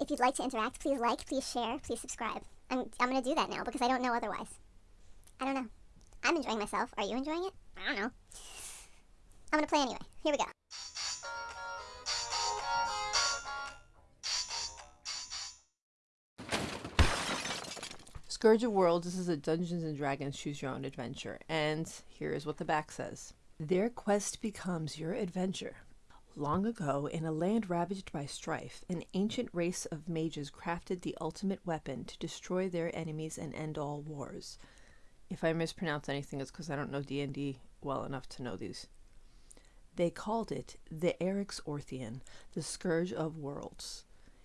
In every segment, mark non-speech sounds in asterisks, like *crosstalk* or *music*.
If you'd like to interact, please like, please share, please subscribe. I'm, I'm gonna do that now because I don't know otherwise. I don't know. I'm enjoying myself. Are you enjoying it? I don't know. I'm gonna play anyway. Here we go. Scourge of Worlds, this is a Dungeons and Dragons choose your own adventure. And here is what the back says. Their quest becomes your adventure. Long ago, in a land ravaged by strife, an ancient race of mages crafted the ultimate weapon to destroy their enemies and end all wars. If I mispronounce anything, it's because I don't know D&D well enough to know these. They called it the Eryx Orthian, the Scourge of Worlds.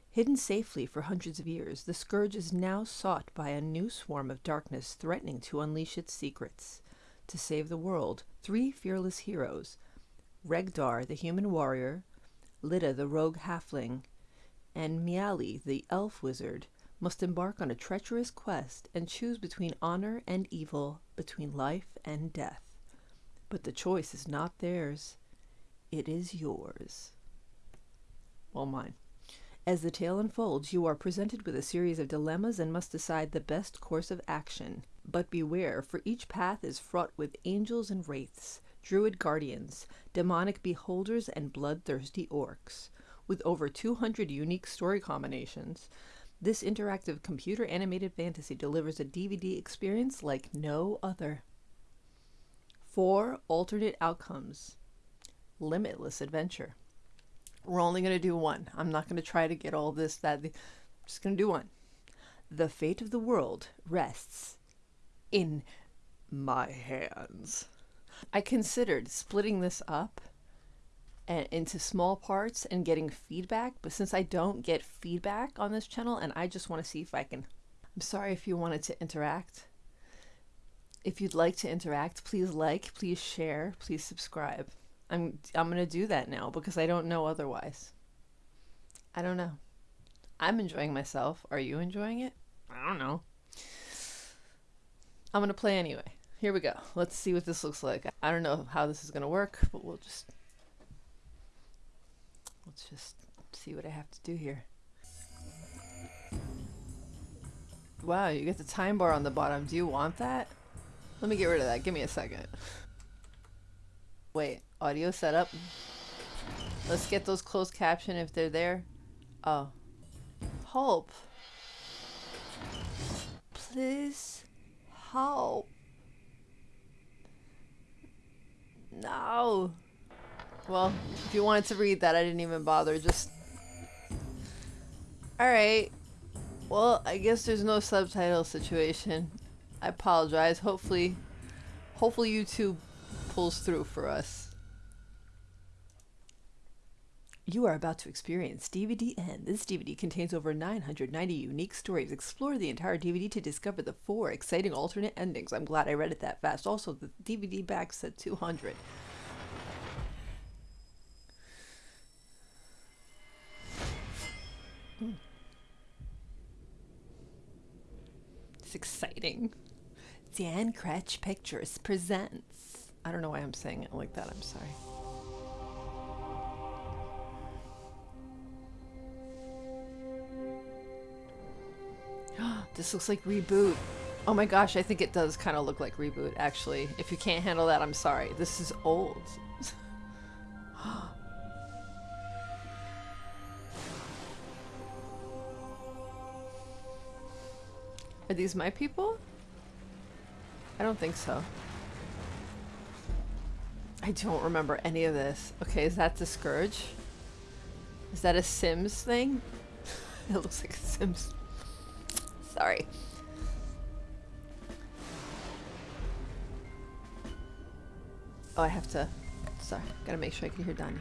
Hidden safely for hundreds of years, the Scourge is now sought by a new swarm of darkness threatening to unleash its secrets. To save the world, three fearless heroes, Regdar, the human warrior, Lidda, the rogue halfling, and Mialee, the elf wizard, must embark on a treacherous quest and choose between honor and evil, between life and death. But the choice is not theirs, it is yours. Well, mine. As the tale unfolds, you are presented with a series of dilemmas and must decide the best course of action. But beware, for each path is fraught with angels and wraiths, druid guardians, demonic beholders, and bloodthirsty orcs. With over 200 unique story combinations, this interactive computer animated fantasy delivers a DVD experience like no other. Four alternate outcomes. Limitless adventure. We're only going to do one. I'm not going to try to get all this, that. The, I'm just going to do one. The fate of the world rests in my hands. I considered splitting this up and into small parts and getting feedback, but since I don't get feedback on this channel and I just want to see if I can I'm sorry if you wanted to interact. If you'd like to interact, please like, please share, please subscribe. I'm I'm going to do that now because I don't know otherwise. I don't know. I'm enjoying myself. Are you enjoying it? I don't know. I'm going to play anyway. Here we go. Let's see what this looks like. I don't know how this is going to work, but we'll just let's just see what I have to do here. Wow, you get the time bar on the bottom. Do you want that? Let me get rid of that. Give me a second. Wait, audio setup. Let's get those closed caption if they're there. Oh. Help. Please help. No. Well, if you wanted to read that, I didn't even bother. Just. Alright. Well, I guess there's no subtitle situation. I apologize. Hopefully, hopefully YouTube pulls through for us. You are about to experience DVD N. This DVD contains over 990 unique stories. Explore the entire DVD to discover the four exciting alternate endings. I'm glad I read it that fast. Also, the DVD back said 200. Hmm. It's exciting. Dan Krech Pictures presents. I don't know why I'm saying it like that. I'm sorry. *gasps* this looks like Reboot. Oh my gosh, I think it does kind of look like Reboot, actually. If you can't handle that, I'm sorry. This is old. *gasps* Are these my people? I don't think so. I don't remember any of this. Okay, is that the Scourge? Is that a Sims thing? *laughs* it looks like a Sims. Sorry. Oh, I have to... Sorry, gotta make sure I can hear Donnie.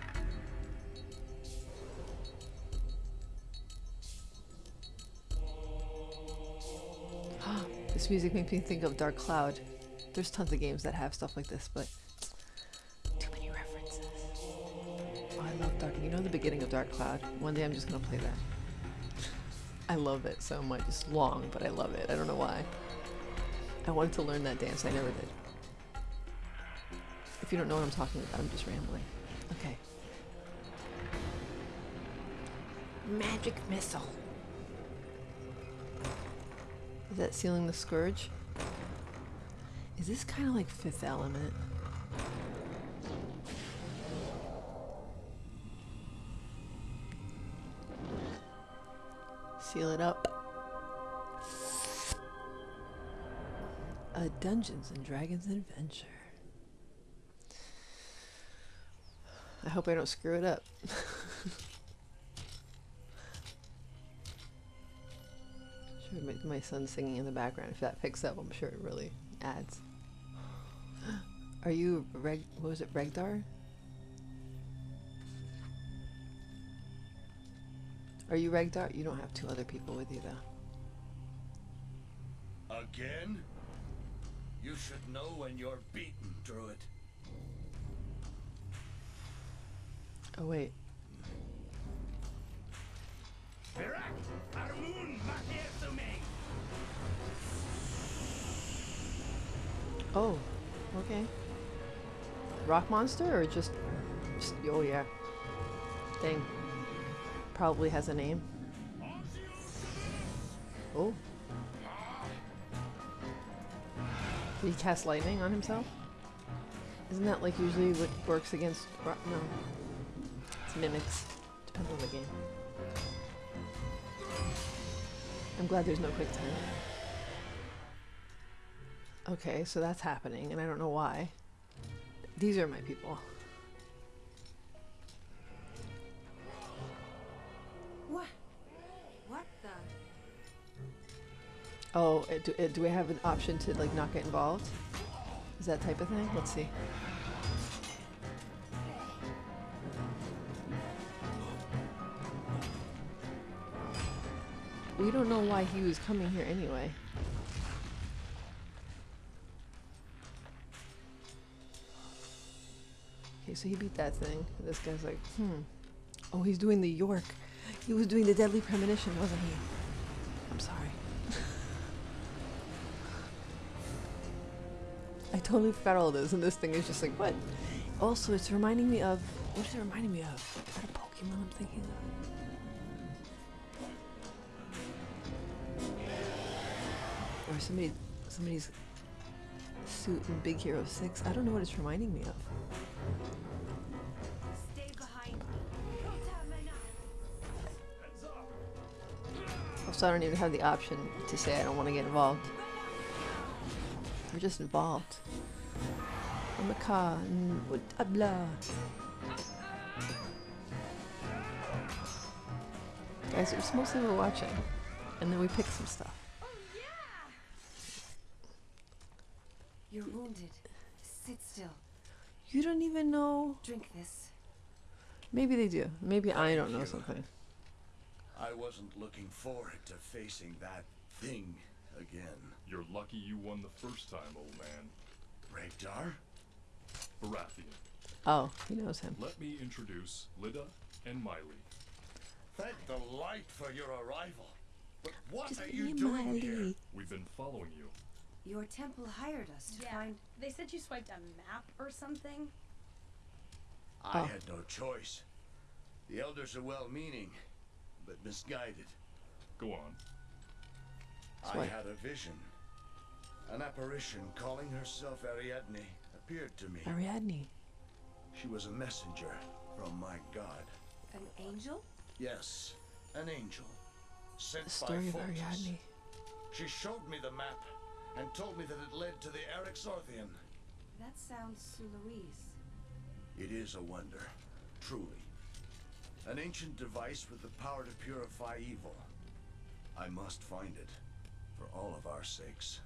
*gasps* this music makes me think of Dark Cloud. There's tons of games that have stuff like this, but too many references. Oh, I love Dark. You know the beginning of Dark Cloud? One day I'm just gonna play that. I love it so much. It's long, but I love it. I don't know why. I wanted to learn that dance. I never did. If you don't know what I'm talking about, I'm just rambling. Okay. Magic missile. Is that sealing the scourge? Is this kind of like Fifth Element? Dungeons and Dragons adventure. I hope I don't screw it up. *laughs* sure, my, my son singing in the background. If that picks up, I'm sure it really adds. *gasps* Are you Reg? What was it, Regdar? Are you Regdar? You don't have two other people with you, though. Again? You should know when you're beaten, Druid. Oh wait. Virak, Armun, Makiesumi! Oh, okay. Rock monster or just, just oh yeah. Thing. Probably has a name. Oh. Did he cast lightning on himself? Isn't that like usually what works against? No. It's mimics. Depends on the game. I'm glad there's no quick time. Okay, so that's happening, and I don't know why. These are my people. Oh, uh, do, uh, do we have an option to like not get involved? Is that type of thing? Let's see. We don't know why he was coming here anyway. Okay, so he beat that thing. This guy's like, hmm. Oh, he's doing the York. He was doing the Deadly Premonition, wasn't he? I'm sorry. Totally forgot all this, and this thing is just like, what? Also, it's reminding me of. What is it reminding me of? Is that a Pokemon I'm thinking of? Or somebody, somebody's suit in Big Hero 6. I don't know what it's reminding me of. Stay behind me. Kotamana. Heads up! Also, I don't even have the option to say I don't want to get involved. We're just involved. I'm a car. what- ah, blah. Guys, it's mostly we're watching. And then we pick some stuff. Oh yeah! You're wounded. Sit still. You don't even know. Drink this. Maybe they do. Maybe I don't know something. I wasn't looking forward to facing that thing again. You're lucky you won the first time, old man. Regdar? Baratheon, Oh, he knows him. let me introduce Lidda and Mialee. Thank the light for your arrival. But what Just are you and doing here? We've been following you. Your temple hired us to Yeah, find. they said you swiped a map or something. I Oh. had no choice. The elders are well meaning, but misguided. Go on. I Swipe. had a vision. An apparition calling herself Ariadne appeared to me. Ariadne. She was a messenger from my god. An angel? Yes, an angel. Sent The story of by Pholtus. Ariadne. She showed me the map and told me that it led to the Erixorthian. That sounds Louise. It is a wonder, truly. An ancient device with the power to purify evil. I must find it, for all of our sakes.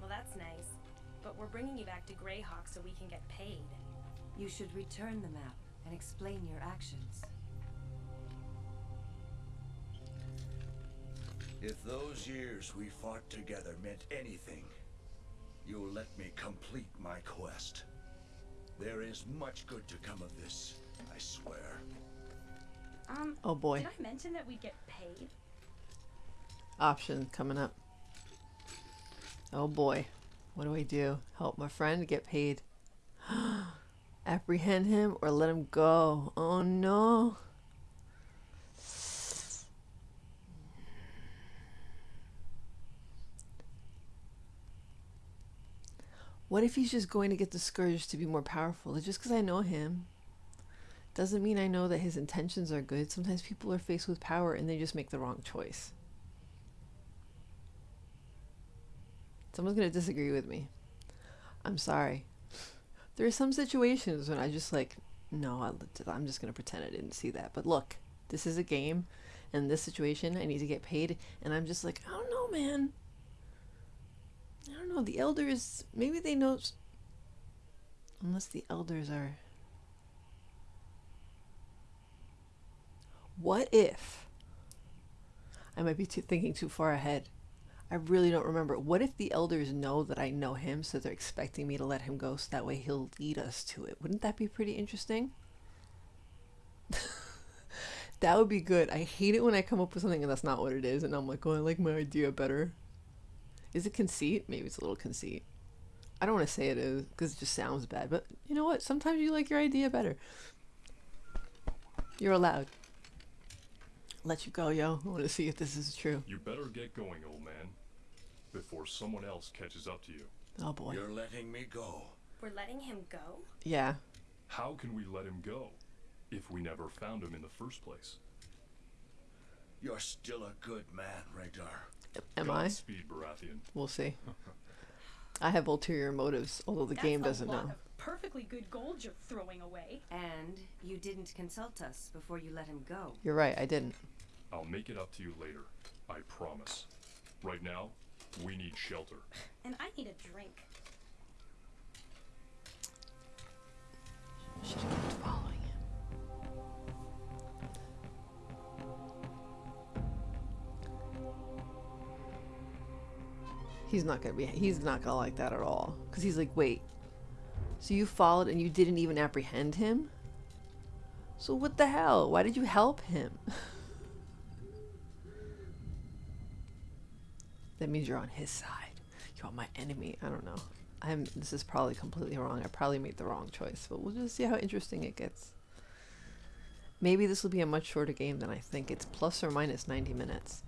Well, that's nice. But we're bringing you back to Greyhawk so we can get paid. You should return the map and explain your actions. If those years we fought together meant anything, you'll let me complete my quest. There is much good to come of this, I swear. Um, Oh boy. did I mention that we'd get paid? Option coming up. Oh boy, what do I do? Help my friend get paid. *gasps* Apprehend him or let him go. Oh no. What if he's just going to get discouraged to be more powerful? Just because I know him doesn't mean I know that his intentions are good. Sometimes people are faced with power and they just make the wrong choice. Someone's going to disagree with me. I'm sorry. There are some situations when I just like, no, I'm just going to pretend I didn't see that. But look, this is a game. In this situation, I need to get paid. And I'm just like, I don't know, man. I don't know. The elders, maybe they know. Unless the elders are. What if? I might be too, thinking too far ahead. I really don't remember. What if the elders know that I know him, so they're expecting me to let him go, so that way he'll lead us to it? Wouldn't that be pretty interesting? *laughs* that would be good. I hate it when I come up with something and that's not what it is, and I'm like, oh, I like my idea better. Is it conceit? Maybe it's a little conceit. I don't want to say it is because it just sounds bad, but you know what? Sometimes you like your idea better. You're allowed. Let you go, yo. I want to see if this is true. You better get going, old man, before someone else catches up to you. Oh boy. You're letting me go. We're letting him go? Yeah. How can we let him go if we never found him in the first place? You're still a good man, Regdar. Am I? Speed Baratheon. We'll see. I have ulterior motives, although the That's game doesn't lot know. of perfectly good gold you're throwing away. And you didn't consult us before you let him go. You're right, I didn't. I'll make it up to you later. I promise. Right now, we need shelter. *laughs* And I need a drink. Should have kept following him. He's not gonna be. He's not gonna like that at all. Cause he's like, wait. So you followed and you didn't even apprehend him? So what the hell? Why did you help him? *laughs* means you're on his side. You're my enemy. I don't know. I'm. This is probably completely wrong. I probably made the wrong choice, but we'll just see how interesting it gets. Maybe this will be a much shorter game than I think. It's plus or minus 90 minutes.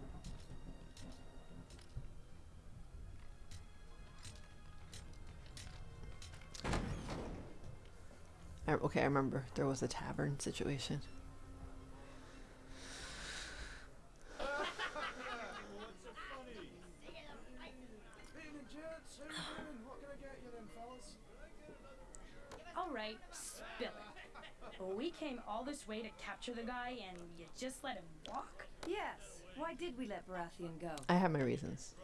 I, okay, I remember there was a tavern situation. Capture the guy, and you just let him walk? Yes. Why did we let Baratheon go? I have my reasons.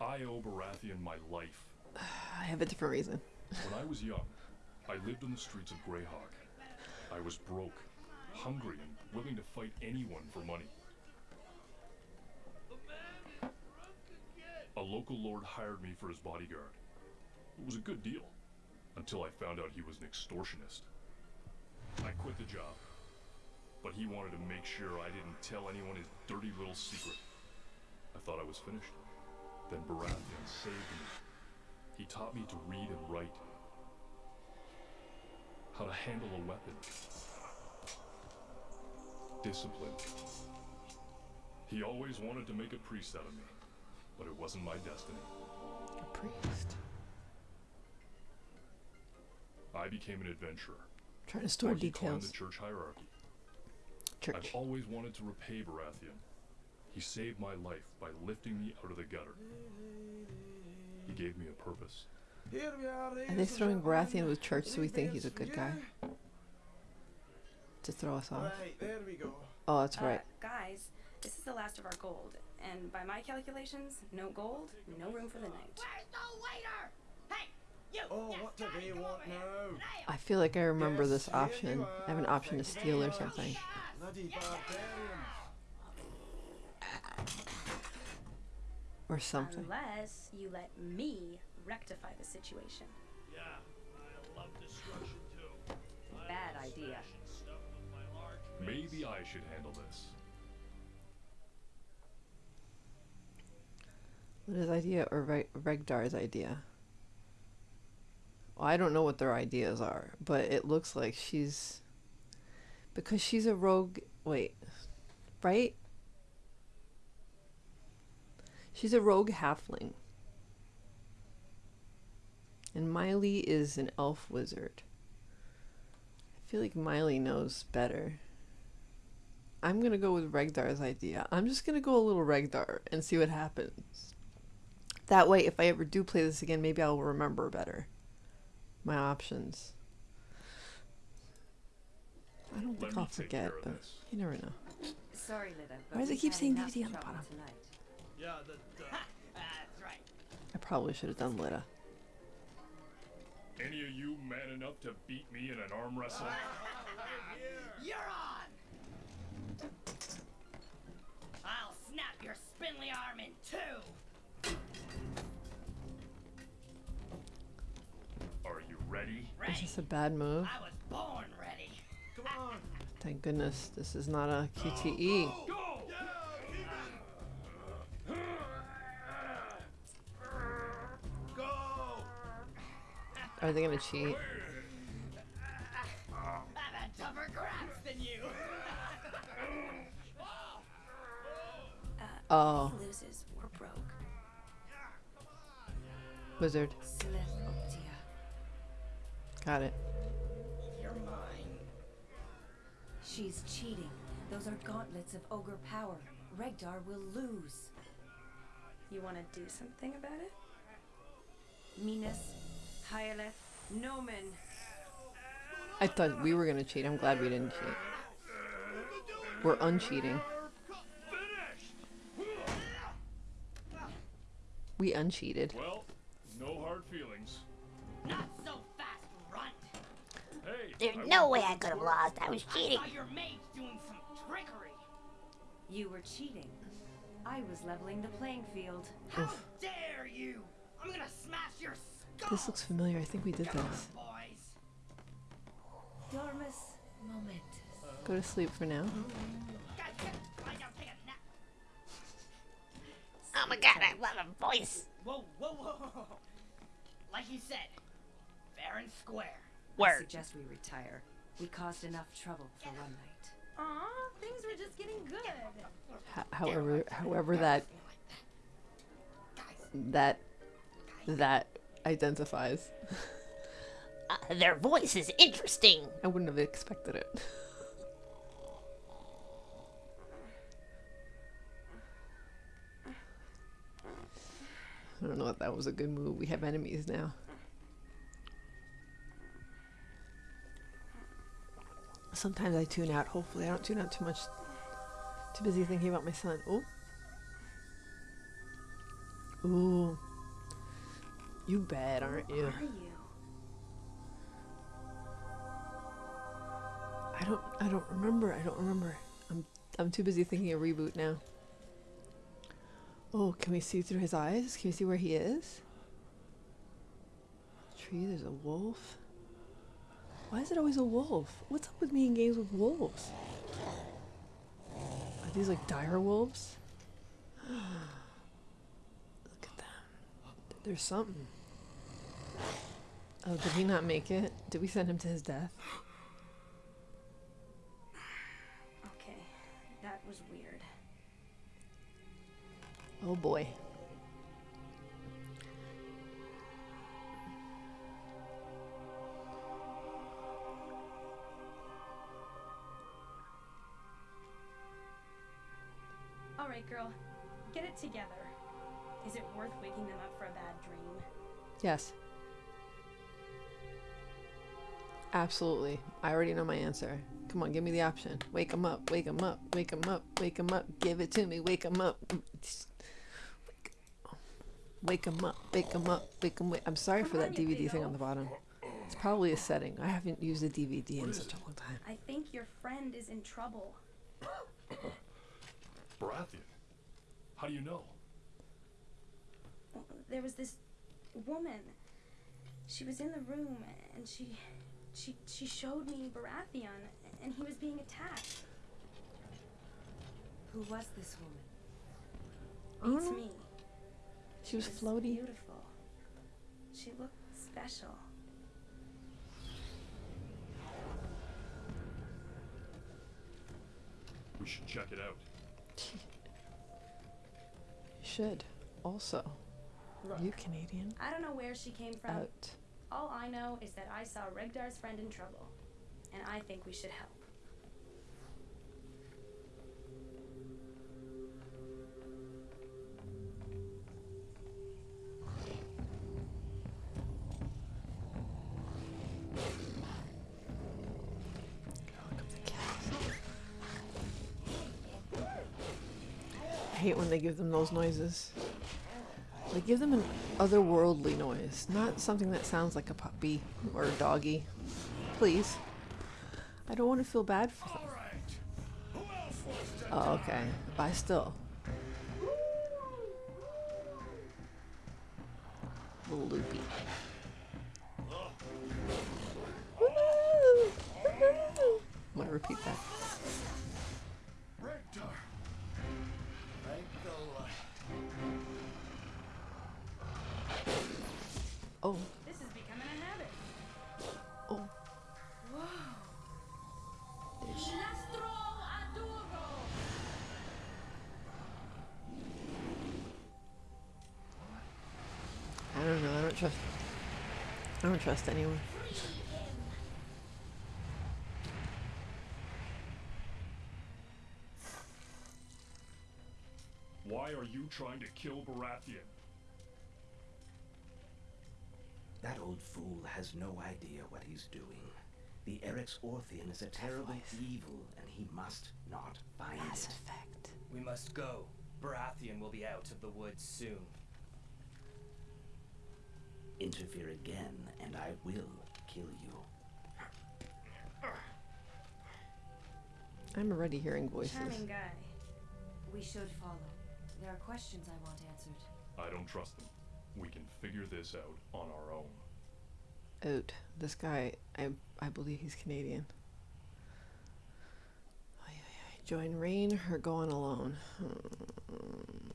I owe Baratheon my life. *sighs* I have a different reason. When I was young, I lived on the streets of Greyhawk. I was broke, hungry, and willing to fight anyone for money. A local lord hired me for his bodyguard. It was a good deal, until I found out he was an extortionist. I quit the job, but he wanted to make sure I didn't tell anyone his dirty little secret. I thought I was finished. Then Baratheon saved me. He taught me to read and write, how to handle a weapon, discipline. He always wanted to make a priest out of me, but it wasn't my destiny. A priest. I became an adventurer. Trying to store while he details. the church hierarchy. Church. I've always wanted to repay Baratheon. He saved my life by lifting me out of the gutter. He gave me a purpose. Are they throwing Baratheon with church so we think he's a good guy? To throw us off? Right, there we go. Oh, that's Uh, right. guys, this is the last of our gold. And by my calculations, no gold, no room for the night. Oh, what do they want now? I feel like I remember Yes, this option. I have an option to steal or something. Bloody barbarians. Or something. Unless you let me rectify the situation. Yeah, I love destruction too. Bad idea. Maybe I should handle this. What is idea or Reg- Regdar's idea? I don't know what their ideas are, but it looks like she's because she's a rogue. Wait, right? She's a rogue halfling. And Mialee is an elf wizard. I feel like Mialee knows better. I'm gonna go with Regdar's idea. I'm just gonna go a little Regdar and see what happens. That way, if I ever do play this again, maybe I'll remember better my options. I don't think I'll forget, but this. you never know. Sorry, Lidda. Why does it we've keep had saying enough DVD on the trouble bottom? Tonight. Yeah, the, uh, *laughs* I probably should have done Lidda. Any of you man enough to beat me in an arm wrestle? *laughs* You're on! I'll snap your spindly arm in two! Ready? Is this a bad move? I was born ready. come on. *laughs* Thank goodness this is not a QTE. Go! Go! Are they gonna cheat? I've had tougher grabs than you. Oh, He loses. We're broke. wizard. Silith Optia. Got it. You're mine. She's cheating. Those are gauntlets of ogre power. Regdar will lose. You want to do something about it? Minas, Hyaleth, Nomen. I thought we were gonna cheat. I'm glad we didn't cheat. We're uncheating. We uncheated. Well, no hard feelings. There's I no way I could have lost. I was I cheating. saw your mage doing some trickery. You were cheating. I was leveling the playing field. How dare you! I'm gonna smash your skull. This looks familiar. I think we did this. boys. Dormus Momentus. Go to sleep for now. Guys, get lie down, take a nap. Oh my god, I love a voice. Whoa, whoa, whoa, whoa, whoa. Like you said, fair and square. I suggest we retire. We caused enough trouble for one night. Aw, things were just getting good. Ho- however, however that that that identifies. Uh, their voice is interesting. I wouldn't have expected it. I don't know if that was a good move. We have enemies now. Sometimes I tune out. Hopefully, I don't tune out too much. Too busy thinking about my son. Oh. Ooh. You bad, aren't you? Are you? I don't I don't remember. I don't remember. I'm I'm too busy thinking of reboot now. Oh, can we see through his eyes? Can we see where he is? Tree, there's a wolf. Why is it always a wolf? What's up with me in games with wolves? Are these like dire wolves? *gasps* Look at them. There's something. Oh, did he not make it? Did we send him to his death? *gasps* Okay, that was weird. Oh boy. Together. Is it worth waking them up for a bad dream? Yes. Absolutely. I already know my answer. Come on, give me the option. Wake them up, wake them up, wake them up, wake them up. Give it to me, wake them up. Wake them up, wake them up, wake them up. I'm sorry for that on, DVD thing on the bottom. It's probably a setting. I haven't used a DVD in such a long time. I think your friend is in trouble. Baratheon. How do you know? There was this woman. She was in the room and she she she showed me Baratheon and he was being attacked. Who was this woman? Beats mm-hmm. me. She was was floaty. Beautiful. She looked special. We should check it out. *laughs* You should. Also, are you Canadian? I don't know where she came from. Out. All I know is that I saw Regdar's friend in trouble, and I think we should help. Hate when they give them those noises. They give them an otherworldly noise, not something that sounds like a puppy or a doggy. Please. I don't want to feel bad for them. Oh, okay. I still. Little loopy. I'm gonna repeat that. Trust anyone. Why are you trying to kill Baratheon? That old fool has no idea what he's doing. The Eryx Orthian is a terrible evil, and he must not find Mass it. effect. We must go. Baratheon will be out of the woods soon. Interfere again, and I will kill you. I'm already hearing voices. Charming guy. We should follow. There are questions I want answered. I don't trust them. We can figure this out on our own. Out. This guy, I I believe he's Canadian. Ay, ay, ay. Join Rain or go on alone. Hmm.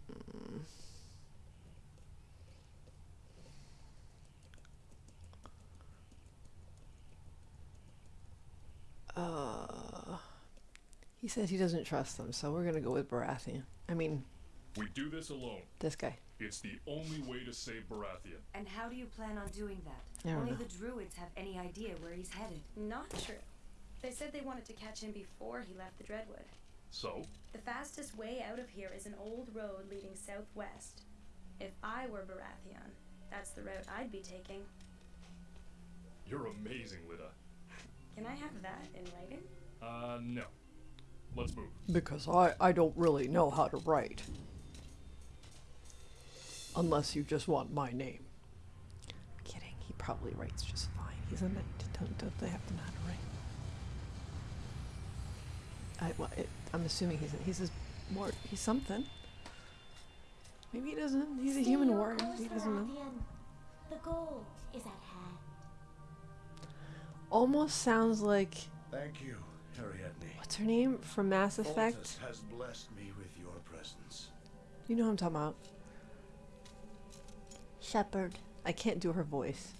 He says he doesn't trust them, so we're gonna go with Baratheon. I mean, We do this alone. this guy. It's the only way to save Baratheon. And how do you plan on doing that? I don't Only know. the druids have any idea where he's headed. Not true. They said they wanted to catch him before he left the Dreadwood. So, The fastest way out of here is an old road leading southwest. If I were Baratheon, that's the route I'd be taking. you're amazing, Lidda. Can I have that in writing? Uh, no. Let's move. Because I, I don't really know how to write. Unless you just want my name. I'm kidding. He probably writes just fine. He's a knight. Don't, don't they have to know how to write? I, well, it, I'm assuming he's he's a, more he's something. Maybe he doesn't. He's a human warrior. He doesn't know. The gold is at hand. Almost sounds like Thank you, Ariadne. what's her name from Mass Effect. Pholtus has blessed me with your presence. You know who I'm talking about. Shepard. I can't do her voice.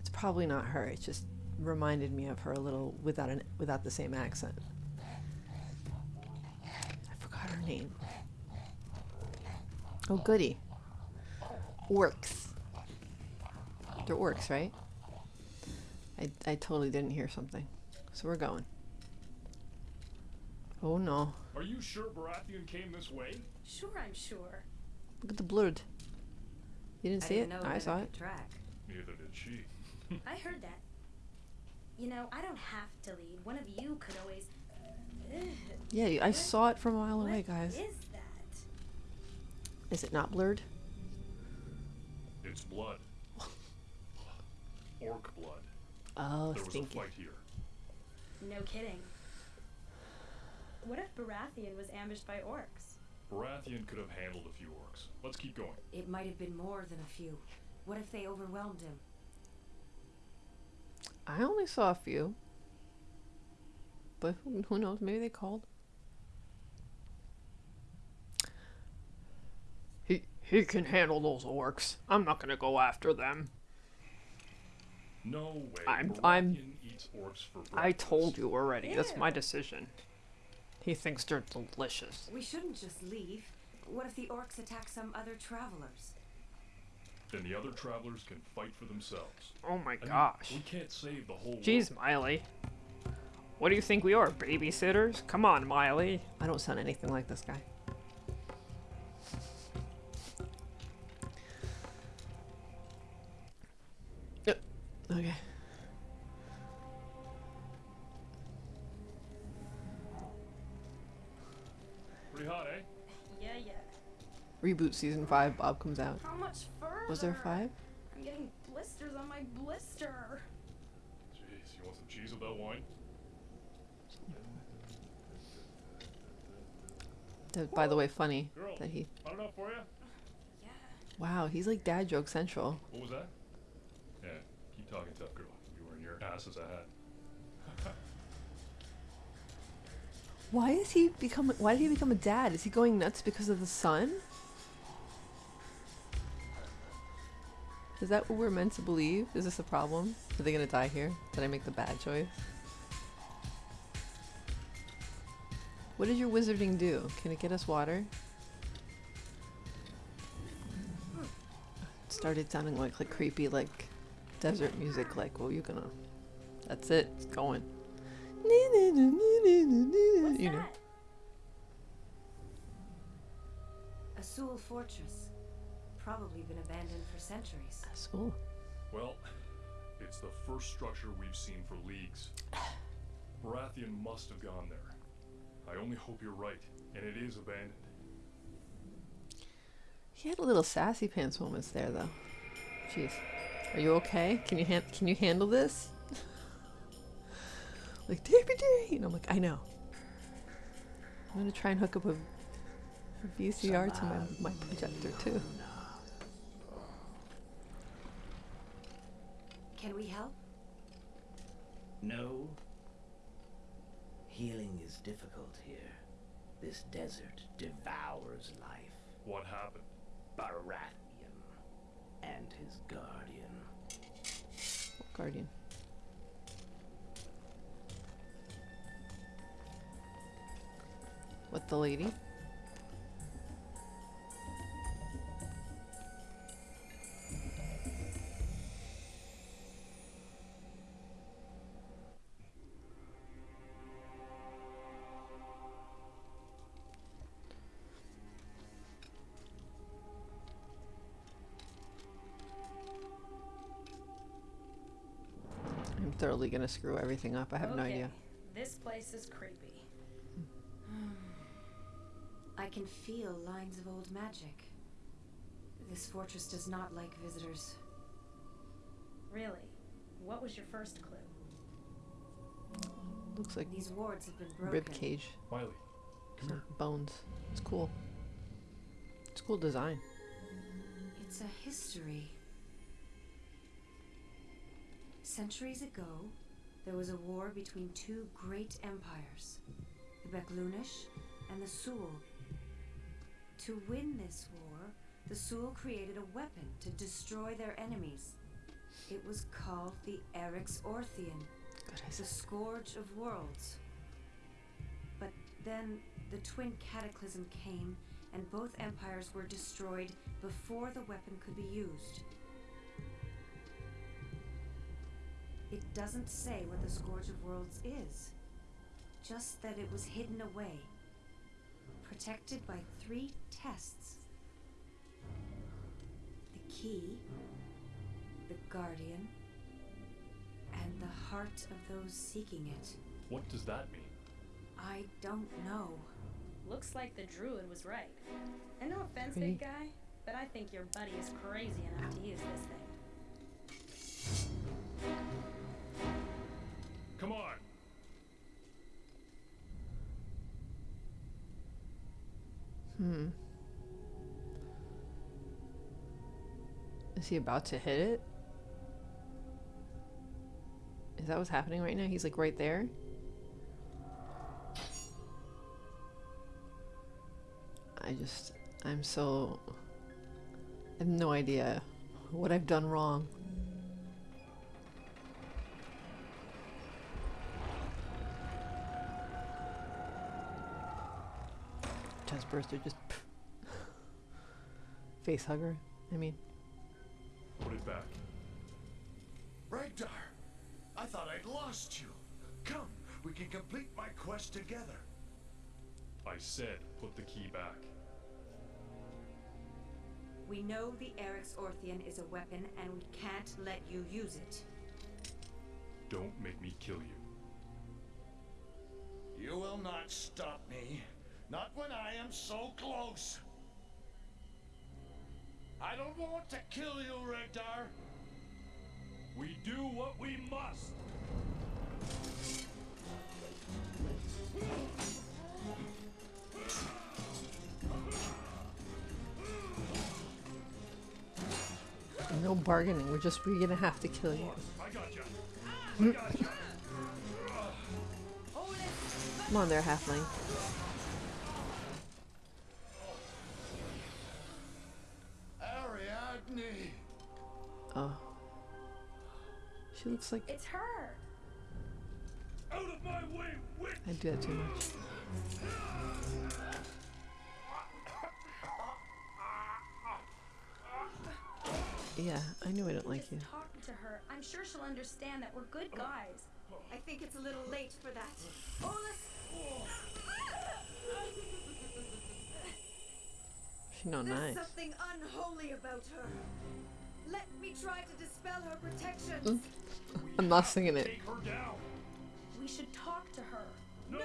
It's probably not her. It just reminded me of her a little without an without the same accent. I forgot her name. Oh goody. Orcs. They're orcs, right? I I totally didn't hear something. So we're going. Oh no. Are you sure Baratheon came this way? Sure, I'm sure. Look at the blurred. You didn't I see didn't it? I saw it. Track. Neither did she. *laughs* I heard that. You know, I don't have to lead. One of you could always. Ugh, Yeah, I What- saw it from a mile what away, guys. is that? Is it not blurred? It's blood. *laughs* Orc blood. Oh, there was stinky. a fight here. No kidding. What if Baratheon was ambushed by orcs? Baratheon could have handled a few orcs. Let's keep going. It might have been more than a few. What if they overwhelmed him? I only saw a few. But who, who knows? Maybe they called. He he can handle those orcs. I'm not gonna go after them. No way. I'm- Baratheon I'm- eats orcs for breakfast. I told you already. That's my decision. He thinks they're delicious. We shouldn't just leave. What if the orcs attack some other travelers? then the other travelers can fight for themselves. Oh my I mean, gosh. we can't save the whole Jeez, world. Mialee. What do you think we are, babysitters? Come on, Mialee. I don't sound anything like this guy. Yep. Okay. Reboot season five. Bob comes out. How much further? Was there five? I'm getting blisters on my blister. Jeez, you want some cheese with that wine? That- by the way, funny Girl, that he. hot enough for you? Wow, he's like dad joke central. What was that? Yeah, keep talking tough, girl. You were in your ass as a hat. Why is he become? Why did he become a dad? Is he going nuts because of the son? Is that what we're meant to believe? Is this a problem? Are they gonna die here? Did I make the bad choice? What does your wizarding do? Can it get us water? It started sounding like like creepy like desert music. Like, well, you're gonna? That's it. It's going. What's You know. that? A Suel fortress. Probably been abandoned for centuries. School. Well, it's the first structure we've seen for leagues. Baratheon must have gone there. I only hope you're right, and it is abandoned. He had a little sassy pants moments there, though. Jeez, are you okay? Can you han- can you handle this? like DPD, and I'm like, I know. I'm gonna try and hook up a, a VCR to my my projector too. Can we help? No. Healing is difficult here. This desert devours life. What happened? Baratheon and his guardian. What Guardian. What the lady? I'm thoroughly gonna screw everything up. I have no idea. This place is creepy. Hmm. I can feel lines of old magic. This fortress does not like visitors. Really? What was your first clue? Looks like These wards have been broken. rib cage. Mialee, come here. Bones. It's cool. It's cool design. It's a history. Centuries ago, there was a war between two great empires, the Baklunish and the Suel. To win this war, the Suel created a weapon to destroy their enemies. It was called the Eryx Orthian, the Scourge of Worlds. But then the twin cataclysm came, and both empires were destroyed before the weapon could be used. It doesn't say what the Scourge of Worlds is, just that it was hidden away, protected by three tests the key, the guardian, and the heart of those seeking it. What does that mean? I don't know. Looks like the druid was right. And no offense, Pretty. big guy, but I think your buddy is crazy enough to use this thing. Is he about to hit it? Is that what's happening right now? He's like right there? I just, I'm so, I have no idea what I've done wrong. Chest burster just *laughs* face hugger. I mean, Put it back. Regdar, I thought I'd lost you. Come, we can complete my quest together. I said put the key back. We know the Eryx Orthian is a weapon, and we can't let you use it. Don't make me kill you. You will not stop me. Not when I am so close. I don't want to kill you, Regdar. We do what we must. No bargaining. We're just we're gonna have to kill you. I got you. *laughs* Come on there, halfling. Ariadne! Oh. She looks like It's her. Out of my way, witch! I do that too much. Yeah, I knew I don't like you. Talk to her. I'm sure she'll understand that we're good guys. I think it's a little late for that. Oh, Olaf, She no there's nice. something unholy about her. Let me try to dispel her protections. I'm not singing it. Take her down. We should talk to her. No!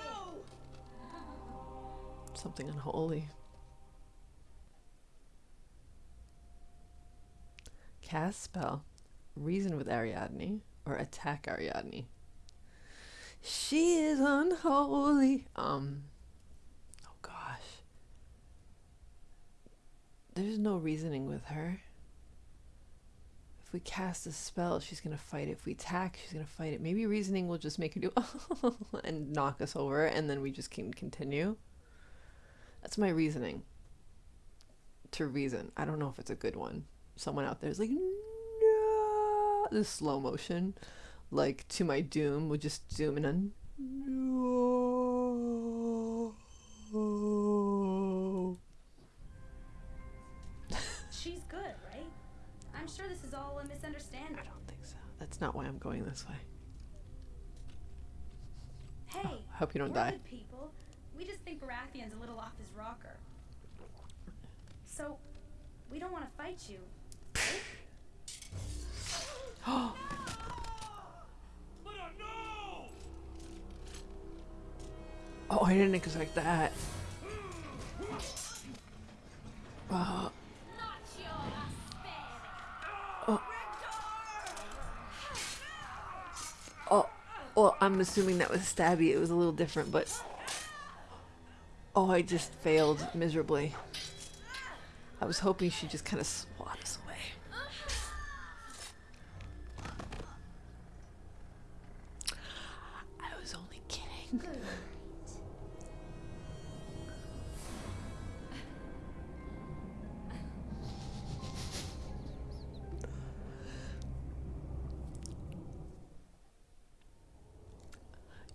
Something unholy. Cast spell. Reason with Ariadne or attack Ariadne. She is unholy. Um. Oh gosh. There's no reasoning with her. If we cast a spell, she's gonna fight it. If we attack, she's gonna fight it. Maybe reasoning will just make her do *laughs* and knock us over, and then we just can continue. That's my reasoning. To reason. I don't know if it's a good one. Someone out there is like, no. This slow motion, like to my doom, would just zoom in on. Going this way. Hey, I hope you don't we're die. good people. We just think Baratheon's a little off his rocker. So, we don't want to fight you. *laughs* *gasps* Oh, I didn't expect that. *gasps* Uh, well, I'm assuming that was stabby. It was a little different, but oh, I just failed miserably. I was hoping she'd just kind of swat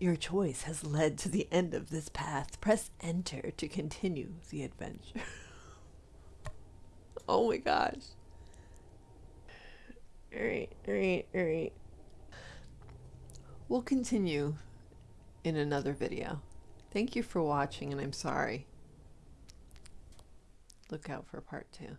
Your choice has led to the end of this path. Press enter to continue the adventure. *laughs* oh my gosh. Alright, alright, alright. We'll continue in another video. Thank you for watching, and I'm sorry. Look out for part two.